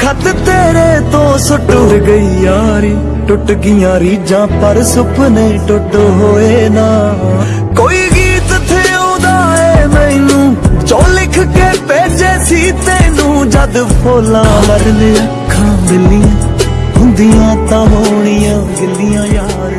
ਖਤ ਤੇਰੇ ਤੋਂ ਸੁੱਟ ਗਈ ਯਾਰੀ। ਟੁੱਟ ਗਈਆਂ ਰੀਜਾਂ ਪਰ ਸੁਪਨੇ ਟੁੱਟ ਹੋਏ ਨਾ। ਕੋਈ ਗੀਤ ਥੇ ਆਉਂਦਾ ਏ ਮੈਨੂੰ ਜੋ ਲਿਖ ਕੇ ਭੇਜੇ ਸੀ ਤੈਨੂੰ। ਜਦ ਫੋਲਾਂ ਮਰਨੇ ਅੱਖਾਂ ਮਿਲੀਆਂ, ਹੁੰਦੀਆਂ ਤਾਂ ਹੋਣੀਆਂ ਗਿੱਲੀਆਂ ਯਾਰ